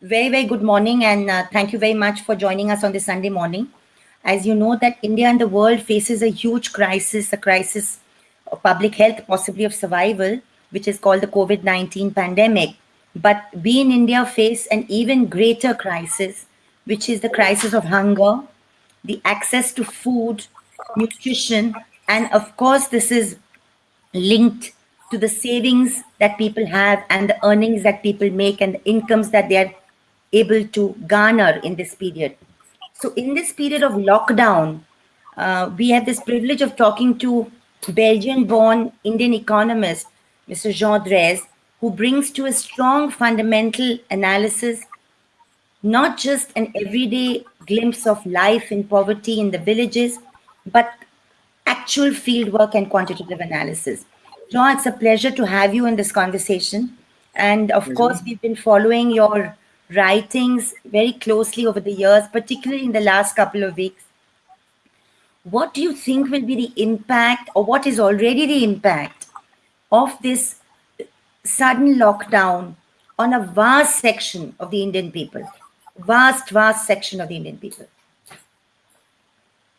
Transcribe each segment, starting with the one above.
very, very good morning and uh, thank you very much for joining us on this Sunday morning. As you know that India and the world faces a huge crisis, a crisis of public health, possibly of survival, which is called the COVID-19 pandemic. But we in India face an even greater crisis, which is the crisis of hunger, the access to food, nutrition, and of course, this is linked to the savings that people have and the earnings that people make and the incomes that they are able to garner in this period. So in this period of lockdown, uh, we have this privilege of talking to Belgian-born Indian economist, Mr. Jean Drèze, who brings to a strong fundamental analysis, not just an everyday glimpse of life in poverty in the villages, but actual fieldwork and quantitative analysis. Jean, it's a pleasure to have you in this conversation. And of Pleasure. course, we've been following your writings very closely over the years, particularly in the last couple of weeks. What do you think will be the impact or what is already the impact of this sudden lockdown on a vast section of the Indian people? Vast, vast section of the Indian people.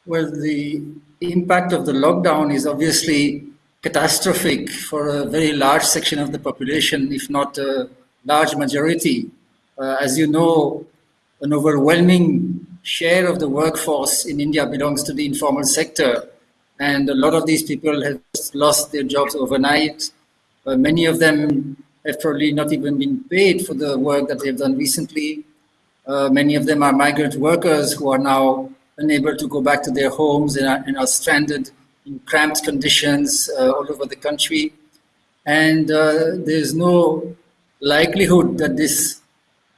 Well, the impact of the lockdown is obviously catastrophic for a very large section of the population, if not a large majority. Uh, as you know, an overwhelming share of the workforce in India belongs to the informal sector. And a lot of these people have lost their jobs overnight. Uh, many of them have probably not even been paid for the work that they've done recently. Uh, many of them are migrant workers who are now unable to go back to their homes and are, and are stranded in cramped conditions uh, all over the country. And uh, there's no likelihood that this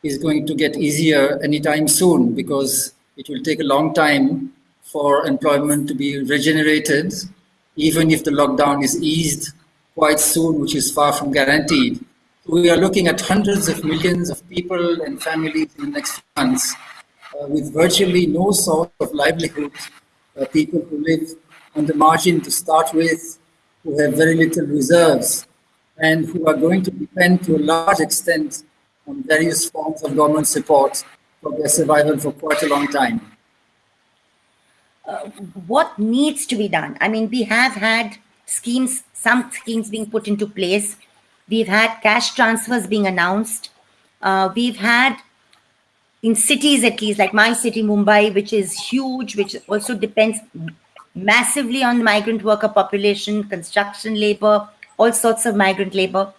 is going to get easier anytime soon because it will take a long time for employment to be regenerated, even if the lockdown is eased quite soon, which is far from guaranteed. We are looking at hundreds of millions of people and families in the next months uh, with virtually no source of livelihood, uh, people who live on the margin to start with, who have very little reserves, and who are going to depend to a large extent on various forms of government support for their survival for quite a long time. Uh, what needs to be done? I mean, we have had schemes, some schemes being put into place. We've had cash transfers being announced. Uh, we've had in cities at least, like my city, Mumbai, which is huge, which also depends massively on migrant worker population, construction labor, all sorts of migrant labor.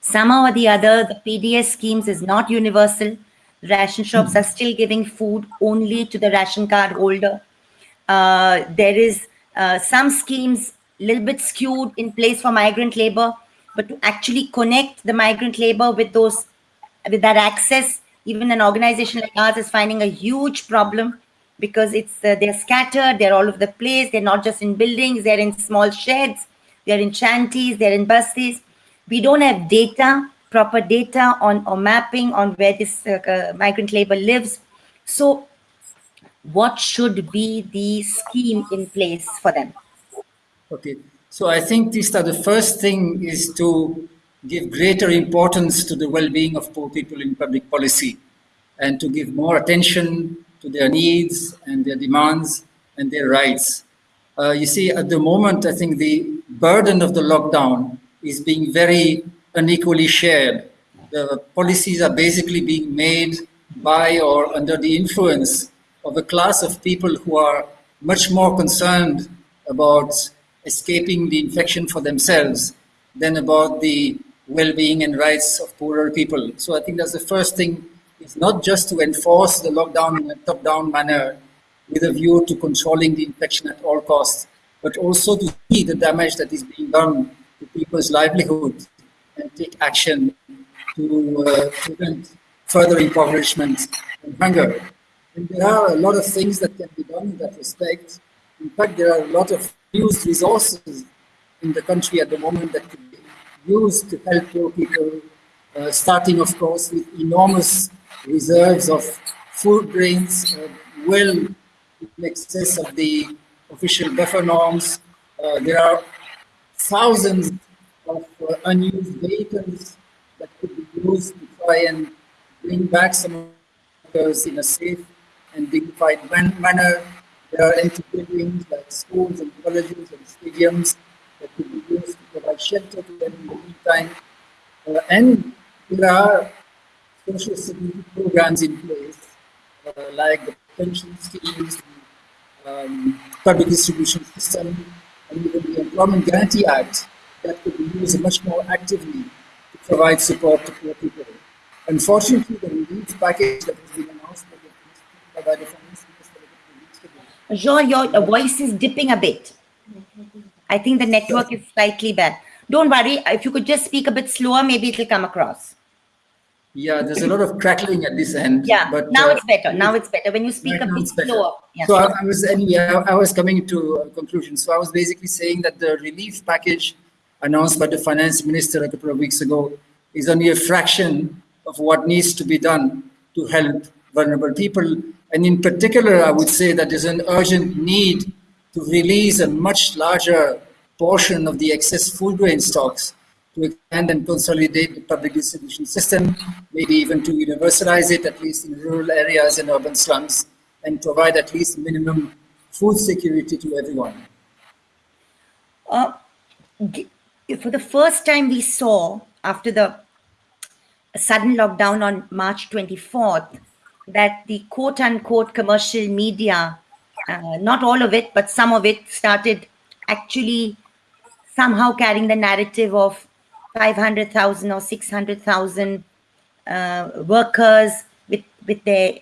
Somehow or the other, the PDS schemes is not universal. Ration shops are still giving food only to the ration card holder. Uh, there is uh, some schemes a little bit skewed in place for migrant labor, but to actually connect the migrant labor with those, with that access, even an organization like ours is finding a huge problem because it's uh, they're scattered, they're all over the place. They're not just in buildings, they're in small sheds, they're in shanties, they're in buses. We don't have data, proper data on or mapping on where this uh, uh, migrant labor lives. So what should be the scheme in place for them? Okay, so I think this the first thing is to give greater importance to the well-being of poor people in public policy and to give more attention to their needs and their demands and their rights. Uh, you see, at the moment, I think the burden of the lockdown is being very unequally shared. The policies are basically being made by or under the influence of a class of people who are much more concerned about escaping the infection for themselves than about the well-being and rights of poorer people. So I think that's the first thing is not just to enforce the lockdown in a top-down manner with a view to controlling the infection at all costs, but also to see the damage that is being done to people's livelihood and take action to uh, prevent further impoverishment and hunger. And there are a lot of things that can be done in that respect. In fact, there are a lot of used resources in the country at the moment that could be used to help poor people, uh, starting, of course, with enormous reserves of food grains uh, well in excess of the official buffer norms. Uh, there are thousands of uh, unused vehicles that could be used to try and bring back some workers in a safe and dignified man manner. There are empty buildings like schools and colleges and stadiums that could be used to provide shelter to them in the meantime. Uh, and there are social security programs in place, uh, like the pension schemes, um, public distribution system, and even the Employment Guarantee Act that could be used much more actively to provide support to poor people. Unfortunately, the relief package that has been announced by the Finance Minister Jean, your voice is dipping a bit. I think the network is slightly bad. Don't worry, if you could just speak a bit slower, maybe it will come across. Yeah, there's a lot of crackling at this end. Yeah, but now uh, it's better. Now it's better. When you speak a bit slower. Yeah. So I, I, was anyway. I, I, was coming to a conclusion. So I was basically saying that the relief package announced by the finance minister a couple of weeks ago is only a fraction of what needs to be done to help vulnerable people. And in particular, I would say that there's an urgent need to release a much larger portion of the excess food grain stocks to expand and consolidate the public distribution system, maybe even to universalize it, at least in rural areas and urban slums, and provide at least minimum food security to everyone. Uh, for the first time we saw after the sudden lockdown on March 24th that the quote unquote commercial media, uh, not all of it, but some of it started actually somehow carrying the narrative of 500,000 or 600,000 uh, workers with, with their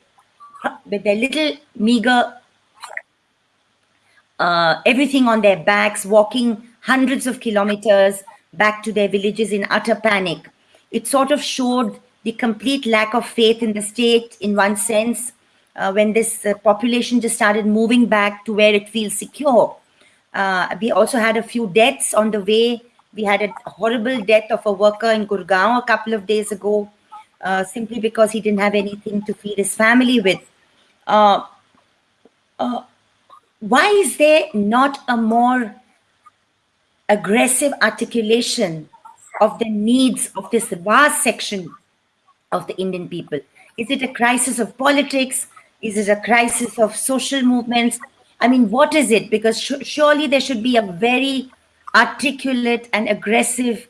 with their little meager uh, everything on their backs, walking hundreds of kilometers back to their villages in utter panic. It sort of showed the complete lack of faith in the state in one sense uh, when this uh, population just started moving back to where it feels secure. Uh, we also had a few deaths on the way we had a horrible death of a worker in Gurgaon a couple of days ago, uh, simply because he didn't have anything to feed his family with. Uh, uh, why is there not a more aggressive articulation of the needs of this vast section of the Indian people? Is it a crisis of politics? Is it a crisis of social movements? I mean, what is it? Because surely there should be a very articulate and aggressive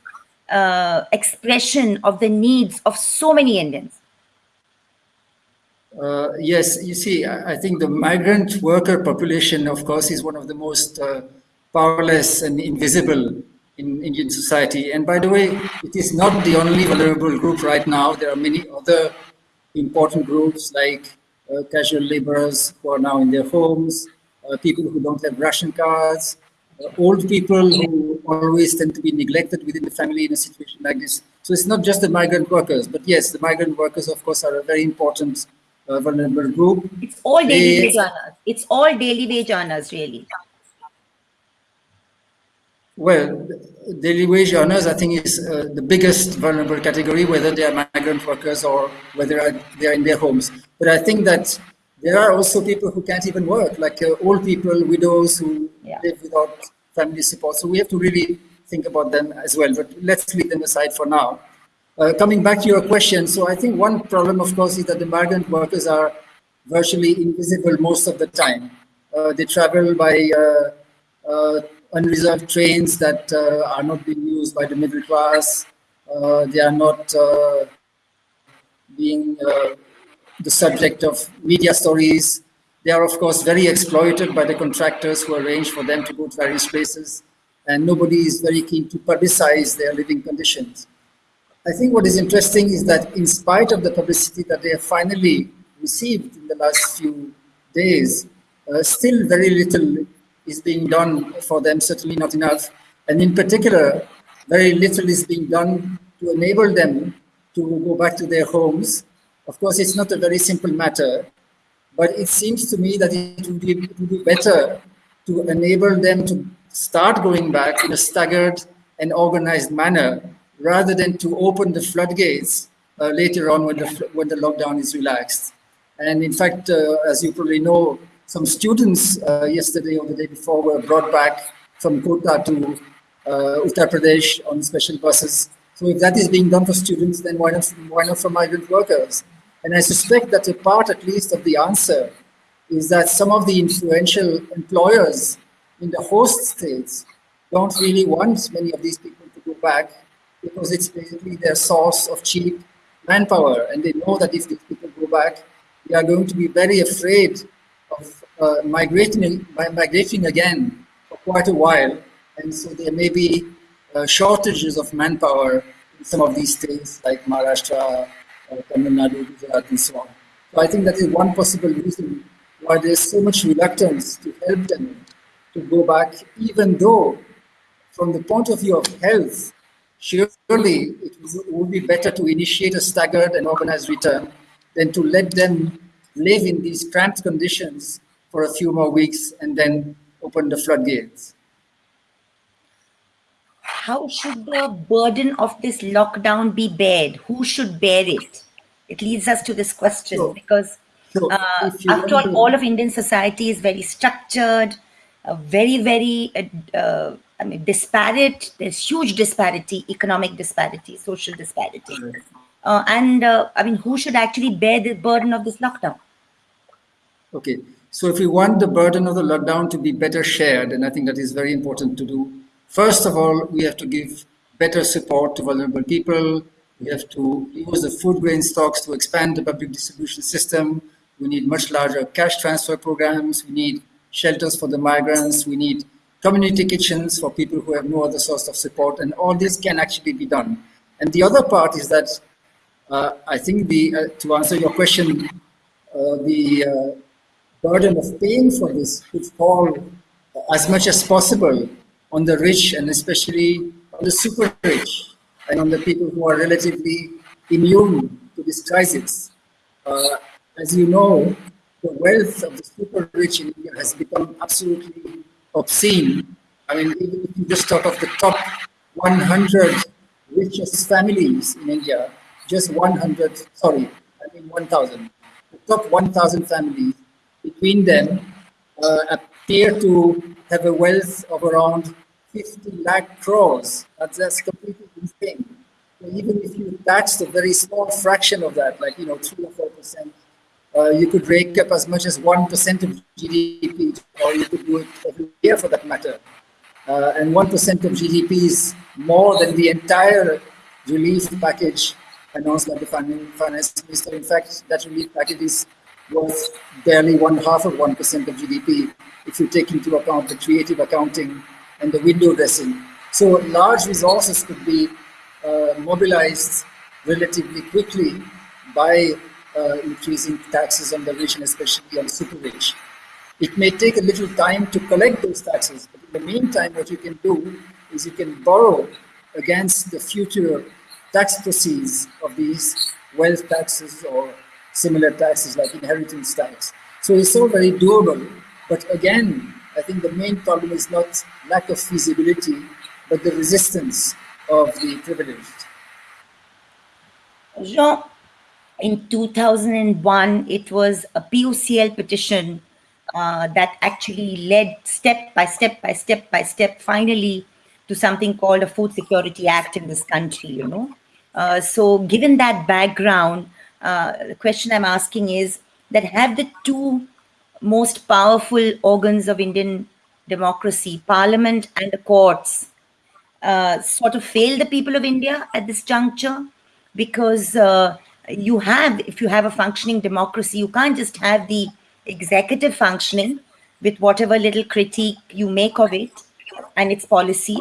uh, expression of the needs of so many Indians? Uh, yes, you see, I, I, think the migrant worker population, of course, is one of the most uh, powerless and invisible in Indian society. And by the way, it is not the only vulnerable group right now. There are many other important groups like uh, casual laborers who are now in their homes, uh, people who don't have ration cards, old people who always tend to be neglected within the family in a situation like this. So it's not just the migrant workers, but yes, the migrant workers, of course, are a very important uh, vulnerable group. It's all daily they, wage earners. It's all daily wage earners, really. Well, daily wage earners, I think, is uh, the biggest vulnerable category, whether they are migrant workers or whether they are in their homes. But I think that there are also people who can't even work, like uh, old people, widows who yeah. live without family support. So we have to really think about them as well. But let's leave them aside for now. Uh, coming back to your question, so I think one problem, of course, is that the migrant workers are virtually invisible most of the time. Uh, they travel by uh, uh unreserved trains that uh, are not being used by the middle class. they are not being the subject of media stories. They are, of course, very exploited by the contractors who arrange for them to go to various places, and nobody is very keen to publicize their living conditions. I think what is interesting is that in spite of the publicity that they have finally received in the last few days, uh, still very little is being done for them, certainly not enough. And in particular, very little is being done to enable them to go back to their homes of course, it's not a very simple matter, but it seems to me that it would be, it would be better to enable them to start going back in a staggered and organized manner rather than to open the floodgates uh, later on when the, when the lockdown is relaxed. And in fact, uh, as you probably know, some students uh, yesterday or the day before were brought back from Kota to uh, Uttar Pradesh on special buses. So if that is being done for students, then why not, why not for migrant workers? And I suspect that a part, at least, of the answer is that some of the influential employers in the host states don't really want many of these people to go back because it's basically their source of cheap manpower. And they know that if these people go back, they are going to be very afraid of uh, migrating, migrating again for quite a while. And so there may be uh, shortages of manpower in some of these states like Maharashtra, Tamil Nadu, Gujarat, and so on. So I think that is one possible reason why there's so much reluctance to help them to go back, even though from the point of view of health, surely it would be better to initiate a staggered and organized return than to let them live in these cramped conditions for a few more weeks and then open the floodgates. How should the burden of this lockdown be bared? Who should bear it? It leads us to this question sure. because sure. uh, after all, all of Indian society is very structured, uh, very, very uh, uh I mean, disparate. There's huge disparity, economic disparity, social disparity. Uh, and uh, I mean, who should actually bear the burden of this lockdown? Okay, so if we want the burden of the lockdown to be better shared, and I think that is very important to do, first of all, we have to give better support to vulnerable people. We have to use the food grain stocks to expand the public distribution system. We need much larger cash transfer programs. We need shelters for the migrants. We need community kitchens for people who have no other source of support, and all this can actually be done. And the other part is that uh, I think the uh, to answer your question, uh, the uh, burden of paying for this would fall as much as possible on the rich and especially on the super rich and on the people who are relatively immune to this crisis. Uh, as you know, the wealth of the super rich in India has become absolutely obscene. I mean, even if you just talk of the top 100 richest families in India, just 100, sorry, I mean 1,000. The top 1,000 families, between them, uh, appear to have a wealth of around 50 lakh crores. That's, that's completely insane. Even if you tax a very small fraction of that, like, you know, 3 or 4%, uh, you could rake up as much as 1% of GDP, or you could do it every year for that matter. Uh, and 1% of GDP is more than the entire relief package announced by the finance minister. In fact, that relief package is worth barely one half of 1% of GDP if you take into account the creative accounting and the window dressing. So large resources could be uh, mobilized relatively quickly by uh, increasing taxes on the rich and especially on super rich. It may take a little time to collect those taxes, but in the meantime, what you can do is you can borrow against the future tax proceeds of these wealth taxes or similar taxes like inheritance tax. So it's all very doable. But again, I think the main problem is not lack of feasibility, but the resistance of the privileged. Jean, in 2001, it was a PUCL petition uh, that actually led step by step by step by step, finally, to something called a Food Security Act in this country, you know. Uh, so given that background, uh, the question I'm asking is that have the two most powerful organs of Indian democracy, parliament and the courts, uh, sort of failed the people of India at this juncture? Because uh, you have, if you have a functioning democracy, you can't just have the executive functioning with whatever little critique you make of it and its policy.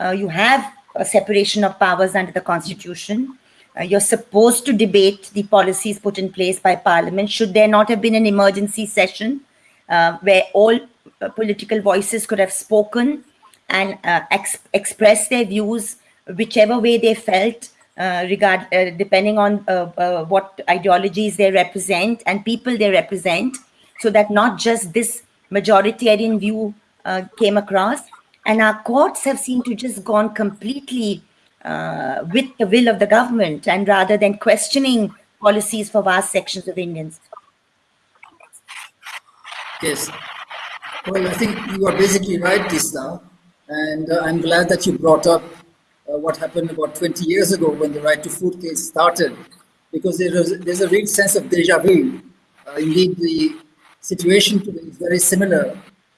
Uh, you have a separation of powers under the constitution. Uh, you're supposed to debate the policies put in place by parliament. Should there not have been an emergency session uh, where all uh, political voices could have spoken and uh, ex express their views whichever way they felt uh, regard depending on what ideologies they represent and people they represent so that not just this majoritarian view came across and our courts have seemed to just gone completely uh, with the will of the government and rather than questioning policies for vast sections of Indians. Yes. Well, I think you are basically right, Teesta. And I'm glad that you brought up uh, what happened about 20 years ago when the right to food case started. because there is, there's a real sense of deja vu. Uh, indeed, the situation today is very similar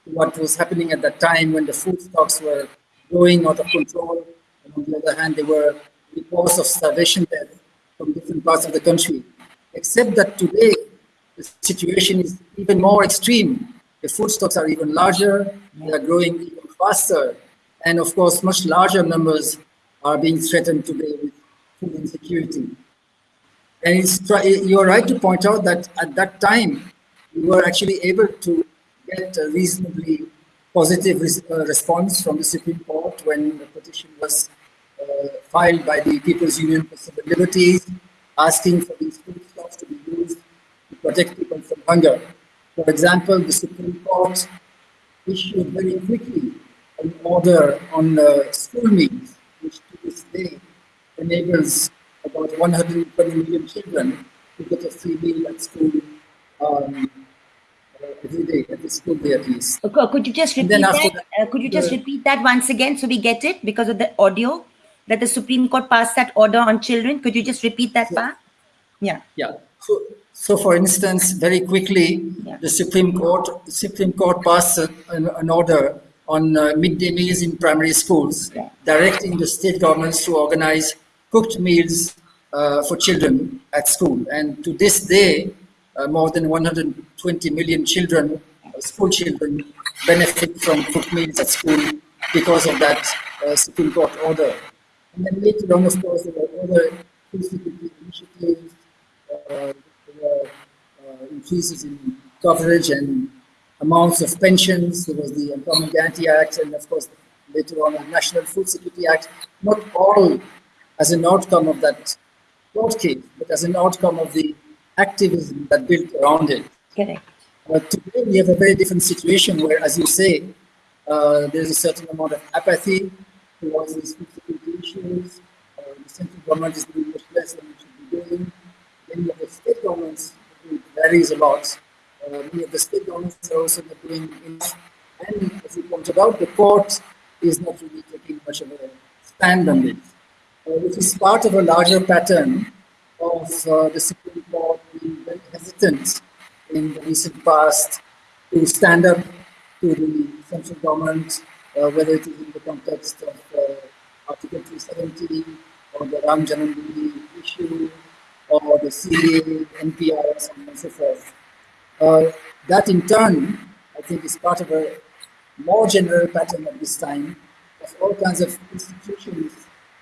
to what was happening at that time when the food stocks were going out of control. On the other hand, there were reports of starvation death from different parts of the country. Except that today, the situation is even more extreme. The food stocks are even larger, they are growing even faster, and of course, much larger numbers are being threatened today with food insecurity. And you're right to point out that at that time, we were actually able to get a reasonably positive res uh, response from the Supreme Court when the petition was filed by the People's Union for Civil Liberties, asking for these food stocks to be used to protect people from hunger. For example, the Supreme Court issued very quickly an order on uh, school meals, which to this day enables about 120 million children to get a free meal at school um, uh, every day, every school day at least. Okay, could you just repeat that? that uh, could you just repeat that once again so we get it because of the audio that the Supreme Court passed that order on children? Could you just repeat that yeah. part? Yeah. Yeah. So, so for instance, very quickly, yeah. the Supreme Court Supreme Court passed an, an order on uh, midday meals in primary schools, yeah. directing the state governments to organize cooked meals uh, for children at school. And to this day, uh, more than 120 million children, uh, school children, benefit from cooked meals at school because of that uh, Supreme Court order. And then later on, of course, there were other initiatives, uh, there were increases in coverage and amounts of pensions. There was the Employment Guarantee Act, and of course, later on, the National Food Security Act. Not all as an outcome of that court case, but as an outcome of the activism that built around it. Correct. But today we have a very different situation where, as you say, uh, there's a certain amount of apathy towards these food security issues. Uh, the central government is doing much less than it should be doing. Many of the state governments, it varies a lot. Uh, many of the state governments are also not doing enough. And as you pointed out, the court is not really taking much of a stand on this. Uh, which is part of a larger pattern of uh, the Supreme Court being very hesitant in the recent past to stand up to the central government, uh, whether it is in the context of Article 370 or the Ram Janmabhoomi issue or the CA, NPR, so on and so forth. Uh, that in turn, I think, is part of a more general pattern at this time of all kinds of institutions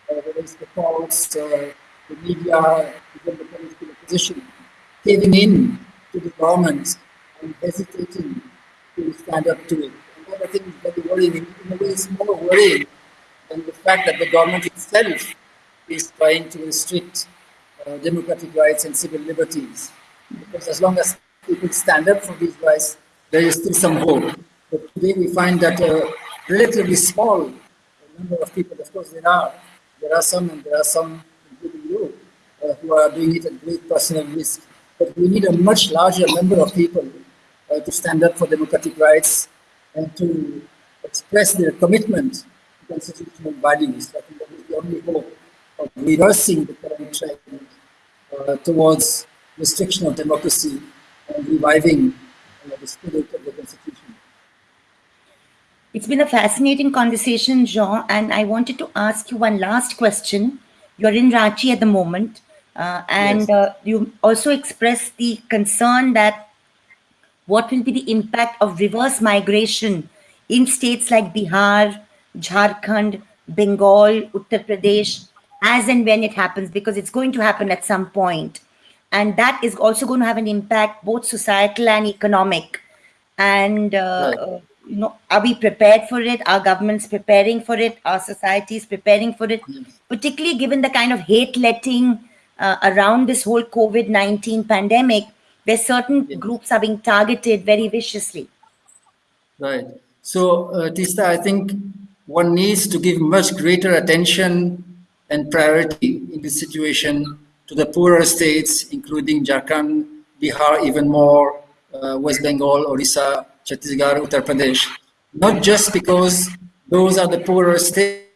whether it's the courts, uh, the media, even the political opposition, caving in to the government and hesitating to stand up to it. And that I think is very worrying. In a way, it's more worrying than the fact that the government itself is trying to restrict uh, democratic rights and civil liberties. Because as long as people stand up for these rights, there is still some hope. But today we find that a relatively small number of people, of course there are, there are some, and there are some, including you, uh, who are doing it at great personal risk. But we need a much larger number of people uh, to stand up for democratic rights and to express their commitment constitutional values. I think that is the only hope of reversing the current trend uh, towards restriction of democracy and reviving uh, the spirit of the Constitution. It's been a fascinating conversation, Jean, and I wanted to ask you one last question. You're in Ranchi at the moment, uh, and yes. uh, you also expressed the concern that what will be the impact of reverse migration in states like Bihar, Jharkhand, Bengal, Uttar Pradesh, as and when it happens, because it's going to happen at some point. And that is also going to have an impact, both societal and economic. And uh, you know, are we prepared for it? Are governments preparing for it? Are societies preparing for it? Particularly given the kind of hate letting uh, around this whole COVID 19 pandemic, where certain groups are being targeted very viciously. Right. So, uh, Teesta, I think one needs to give much greater attention and priority in this situation to the poorer states, including Jharkhand, Bihar, even more, uh, West Bengal, Orissa, Chhattisgarh, Uttar Pradesh, not just because those are the poorer states,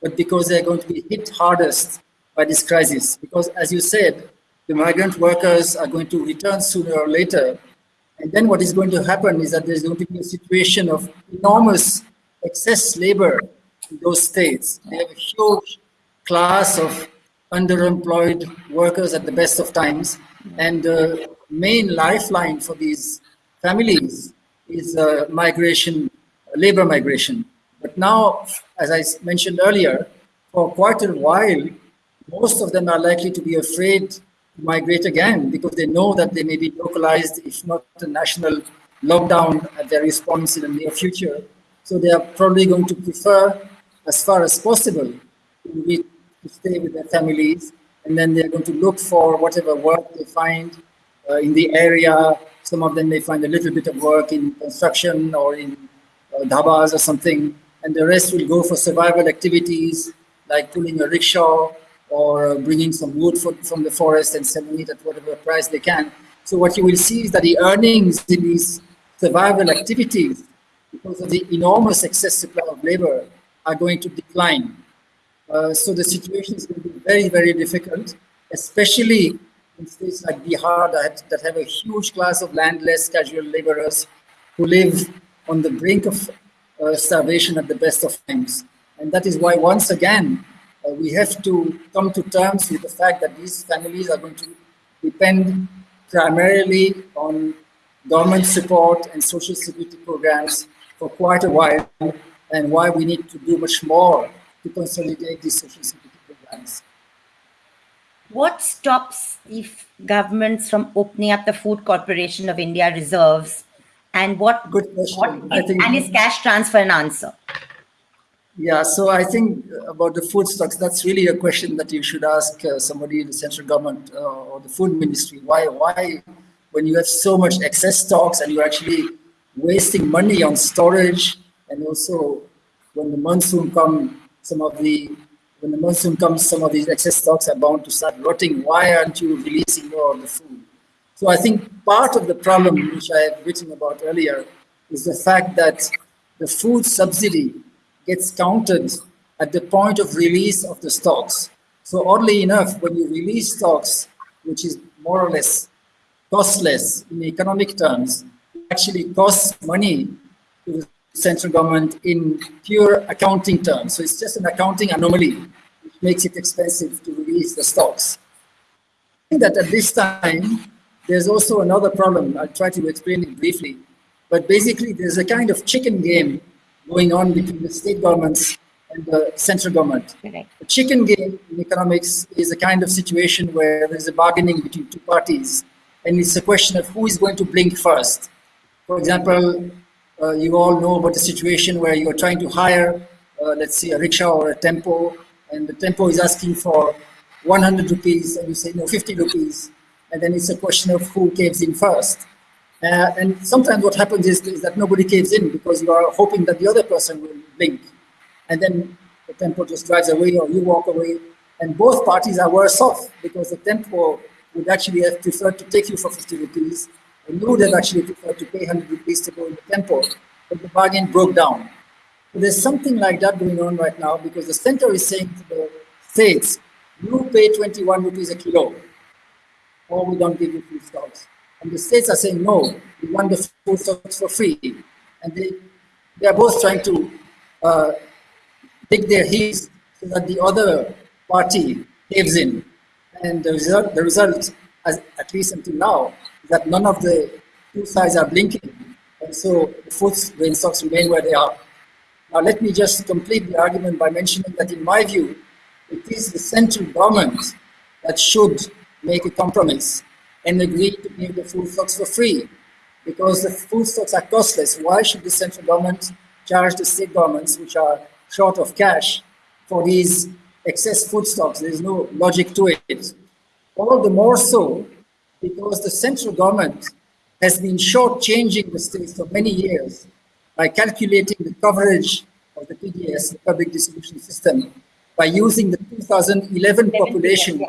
but because they're going to be hit hardest by this crisis. Because as you said, the migrant workers are going to return sooner or later. And then what is going to happen is that there's going to be a situation of enormous excess labor in those states. They have a huge class of underemployed workers at the best of times. And the main lifeline for these families is uh, migration, labor migration. But now, as I mentioned earlier, for quite a while, most of them are likely to be afraid to migrate again because they know that they may be localized, if not a national lockdown at their response in the near future. So they are probably going to prefer, as far as possible, to, stay with their families, and then they're going to look for whatever work they find uh, in the area. Some of them may find a little bit of work in construction or in uh, dhabas or something, and the rest will go for survival activities like pulling a rickshaw or bringing some wood for, from the forest and selling it at whatever price they can. So what you will see is that the earnings in these survival activities, because of the enormous excess supply of labor, are going to decline. Uh, so the situation is going to be very, very difficult, especially in states like Bihar that, that have a huge class of landless casual laborers who live on the brink of uh, starvation at the best of times. And that is why, once again, uh, we have to come to terms with the fact that these families are going to depend primarily on government support and social security programs for quite a while, and why we need to do much more to consolidate these social security programs. What stops the governments from opening up the Food Corporation of India reserves? And what, Good question. what I think- and is cash transfer an answer? Yeah, so I think about the food stocks, that's really a question that you should ask uh, somebody in the central government uh, or the food ministry. Why, why, when you have so much excess stocks and you're actually wasting money on storage, and also when the monsoon comes, some of the when the monsoon comes, some of these excess stocks are bound to start rotting. Why aren't you releasing more of the food? So I think part of the problem, which I have written about earlier, is the fact that the food subsidy gets counted at the point of release of the stocks. So oddly enough, when you release stocks, which is more or less costless in economic terms, actually costs money to the central government in pure accounting terms. So it's just an accounting anomaly, which makes it expensive to release the stocks. I think that at this time, there's also another problem. I'll try to explain it briefly. But basically, there's a kind of chicken game going on between the state governments and the central government. Correct. A chicken game in economics is a kind of situation where there's a bargaining between two parties, and it's a question of who is going to blink first. For example, uh, you all know about the situation where you're trying to hire, uh, let's say, a rickshaw or a tempo, and the tempo is asking for 100 rupees, and you say, no, 50 rupees, and then it's a question of who caves in first. Uh, and sometimes what happens is, is, that nobody caves in because you are hoping that the other person will blink. And then the tempo just drives away or you walk away. And both parties are worse off because the tempo would actually have preferred to take you for 50 rupees would have actually preferred to pay 100 rupees to go in the temple, But the bargain broke down. So there's something like that going on right now because the center is saying to the states, you pay 21 rupees a kilo or we don't give you food stocks. And the states are saying, no, we want the food stocks for free. And they, they are both trying to uh, dig their heels so that the other party caves in. And the result, the result as, at least until now, that none of the two sides are blinking. And so the grain stocks remain where they are. Now, let me just complete the argument by mentioning that, in my view, it is the central government that should make a compromise and agree to give the food stocks for free because the food stocks are costless. Why should the central government charge the state governments, which are short of cash, for these excess food stocks? There's no logic to it. All the more so because the central government has been shortchanging the states for many years by calculating the coverage of the PDS, the public distribution system, by using the 2011 population.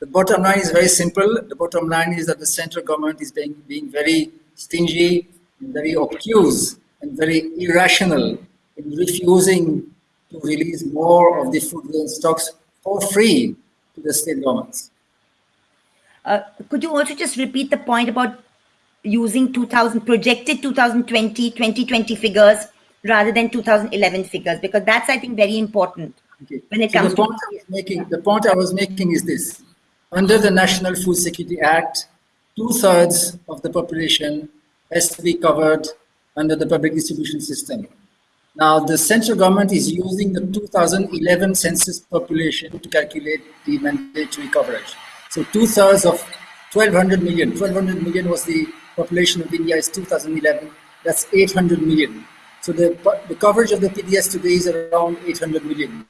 The bottom line is very simple. The bottom line is that the central government is being, being very stingy, very obtuse, and very irrational in refusing to release more of the food grain stocks for free to the state governments. Uh, could you also just repeat the point about using 2000 projected 2020 2020 figures rather than 2011 figures because that's i think very important Okay. when it So comes the to point I was making, the point I was making is this: under the National Food Security Act, two thirds of the population has to be covered under the public distribution system. Now, the central government is using the 2011 census population to calculate the mandatory coverage. So, two thirds of 1200 million, 1200 million was the population of India is 2011. That's 800 million. So the, the coverage of the PDS today is around 800 million.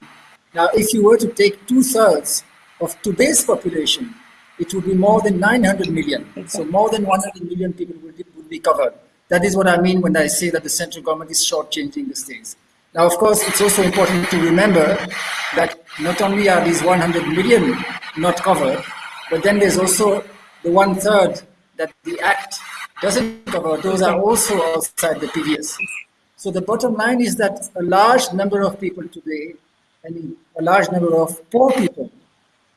Now, if you were to take two thirds of today's population, it would be more than 900 million. So more than 100 million people would be, would be covered. That is what I mean when I say that the central government is shortchanging the states. Now, of course, it's also important to remember that not only are these 100 million not covered, but then there's also the one third that the Act doesn't cover. Those are also outside the PDS. So the bottom line is that a large number of people today, and a large number of poor people,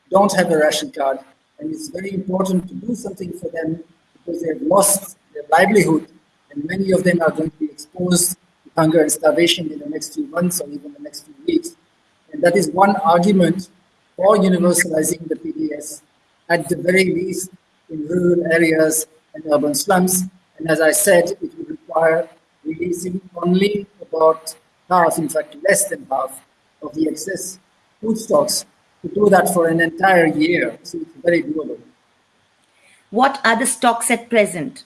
don't have a ration card, and it's very important to do something for them because they have lost their livelihood, and many of them are going to be exposed to hunger and starvation in the next few months or even the next few weeks. And that is one argument for universalizing the PDS, at the very least in rural areas and urban slums. And as I said, it would require releasing only about half, in fact, less than half of the excess food stocks to do that for an entire year. So it's very doable. what are the stocks at present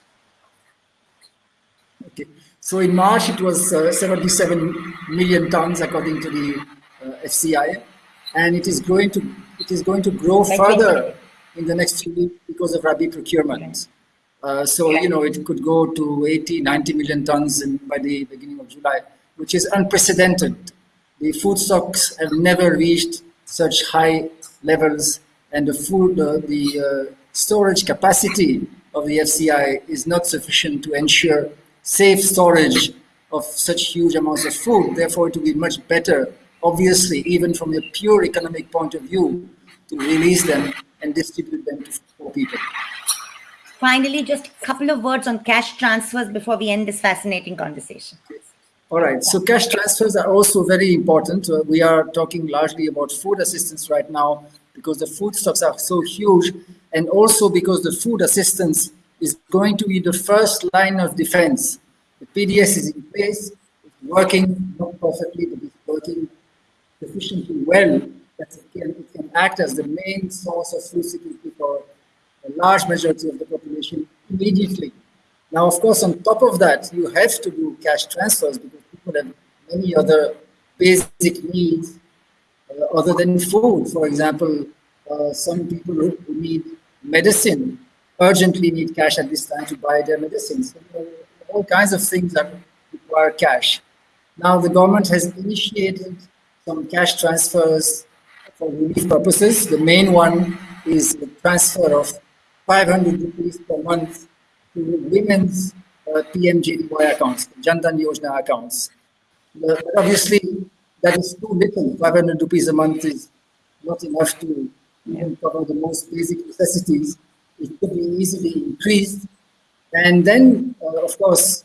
Okay. So in March, it was uh, 77 million tons according to the uh, FCI, and it is going to it is going to grow further in the next few weeks because of Rabi procurement. Uh, so you know it could go to 80, 90 million tons in, by the beginning of July, which is unprecedented. The food stocks have never reached such high levels, and the food uh, the uh, storage capacity of the FCI is not sufficient to ensure safe storage of such huge amounts of food. Therefore, it would be much better, obviously, even from a pure economic point of view, to release them and distribute them to people. finally just a couple of words on cash transfers before we end this fascinating conversation All right, so cash transfers are also very important. Uh, we are talking largely about food assistance right now because the food stocks are so huge, and also because the food assistance is going to be the first line of defense. The PDS is in place, it's working, not perfectly, but it's working sufficiently well that it can, can act as the main source of food security for a large majority of the population immediately. Now, of course, on top of that, you have to do cash transfers because people have many other basic needs uh, other than food. For example, uh, some people who need medicine urgently need cash at this time to buy their medicines. So, uh, all kinds of things that require cash. Now, the government has initiated some cash transfers for relief purposes. The main one is the transfer of 500 rupees per month to women's uh, PMJDY accounts, Jan Dhan Yojana accounts. But obviously, that is too little. 500 rupees a month is not enough to even cover the most basic necessities. It could be easily increased. And then, uh, of course,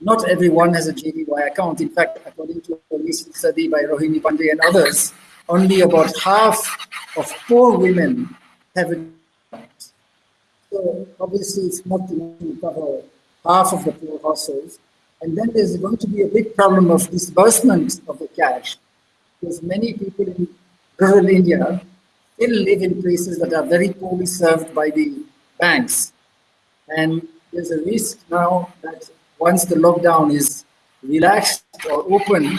not everyone has a JDY account. In fact, according to a recent study by Rohini Pande and others, only about half of poor women have a. So obviously, it's not enough to cover half of the poor households. And then there's going to be a big problem of disbursement of the cash, because many people in rural India still live in places that are very poorly served by the banks. And there's a risk now that once the lockdown is relaxed or open,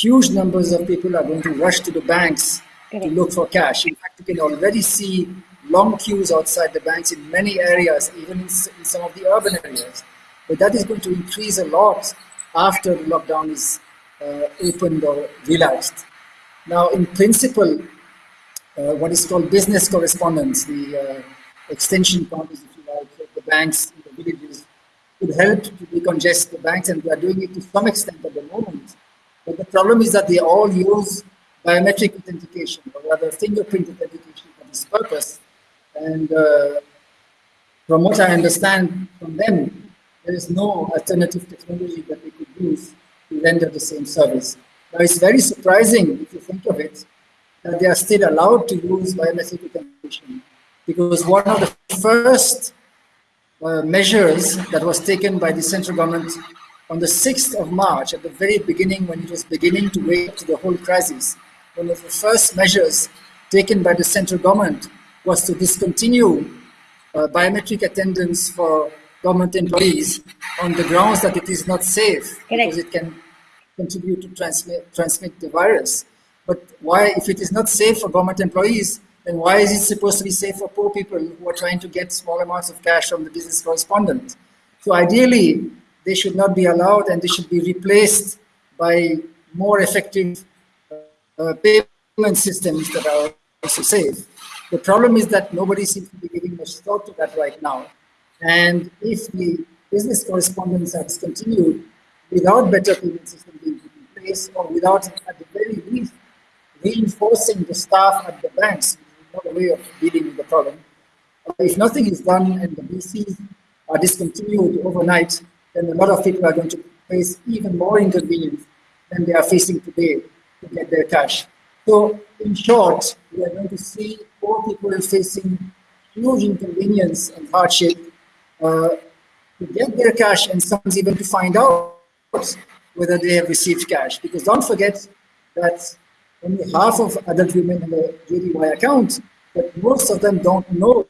huge numbers of people are going to rush to the banks to look for cash. In fact, you can already see long queues outside the banks in many areas, even in, in some of the urban areas. But that is going to increase a lot after the lockdown is uh, opened or relaxed. Now, in principle, uh, what is called business correspondents, the uh, extension counters, if you like, of the banks in the villages, could help to decongest the banks, and we are doing it to some extent at the moment. But the problem is that they all use biometric authentication, or rather fingerprint authentication for this purpose. And uh, from what I understand from them, there is no alternative technology that they could use to render the same service. Now, it's very surprising, if you think of it, that they are still allowed to use biometric authentication because one of the first uh, measures that was taken by the central government on the 6th of March, at the very beginning, when it was beginning to wake up to the whole crisis, one of the first measures taken by the central government was to discontinue uh, biometric attendance for government employees on the grounds that it is not safe Correct. because it can contribute to transmit, transmit the virus. But why, if it is not safe for government employees, then why is it supposed to be safe for poor people who are trying to get small amounts of cash from the business correspondent? So ideally, they should not be allowed and they should be replaced by more effective uh, payment systems that are also safe. The problem is that nobody seems to be giving much thought to that right now. And if the business correspondents are discontinued without better payment systems being put in place or without, at the very least, reinforcing the staff at the banks, not a way of dealing with the problem. If nothing is done and the BCs are discontinued overnight, then a lot of people are going to face even more inconvenience than they are facing today to get their cash. So in short, we are going to see poor people facing huge inconvenience and hardship uh, to get their cash and sometimes even to find out whether they have received cash. Because don't forget that only half of adult women have a JDY account, but most of them don't know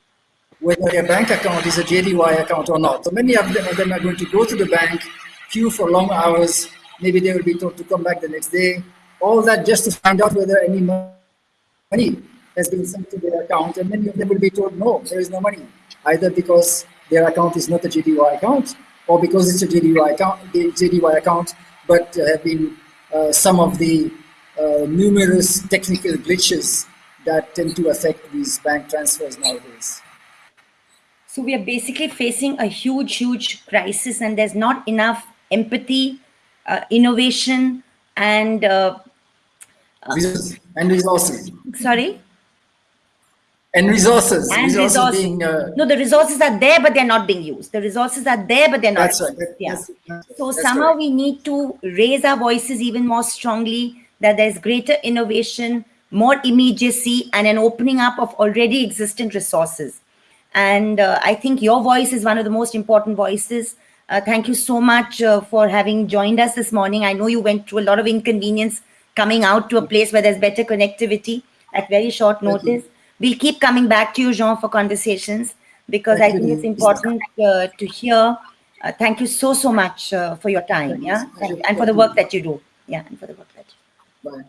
whether their bank account is a JDY account or not. So many of them, of them are going to go to the bank, queue for long hours, maybe they will be told to come back the next day, all that just to find out whether any money has been sent to their account, and many of them will be told, no, there is no money, either because their account is not a JDY account, or because it's a JDY account, JDY account but there have been uh, some of the uh, numerous technical glitches that tend to affect these bank transfers nowadays. So we are basically facing a huge, huge crisis, and there's not enough empathy, uh, innovation, and uh, and resources. Sorry. And resources. And resources, resources. being. Uh, no, the resources are there, but they're not being used. The resources are there, but they're not. That's right. Used. Yeah. That's, that's, so that's somehow we need to raise our voices even more strongly. That there's greater innovation, more immediacy, and an opening up of already existent resources. And uh, I think your voice is one of the most important voices. Uh, thank you so much uh, for having joined us this morning. I know you went through a lot of inconvenience coming out to a place where there's better connectivity at very short notice. We'll keep coming back to you, Jean, for conversations because I think it's important uh, to hear. Uh, thank you so, so much uh, for your time. Yeah. And for the work that you do. Yeah. And for the work that you do. Bye.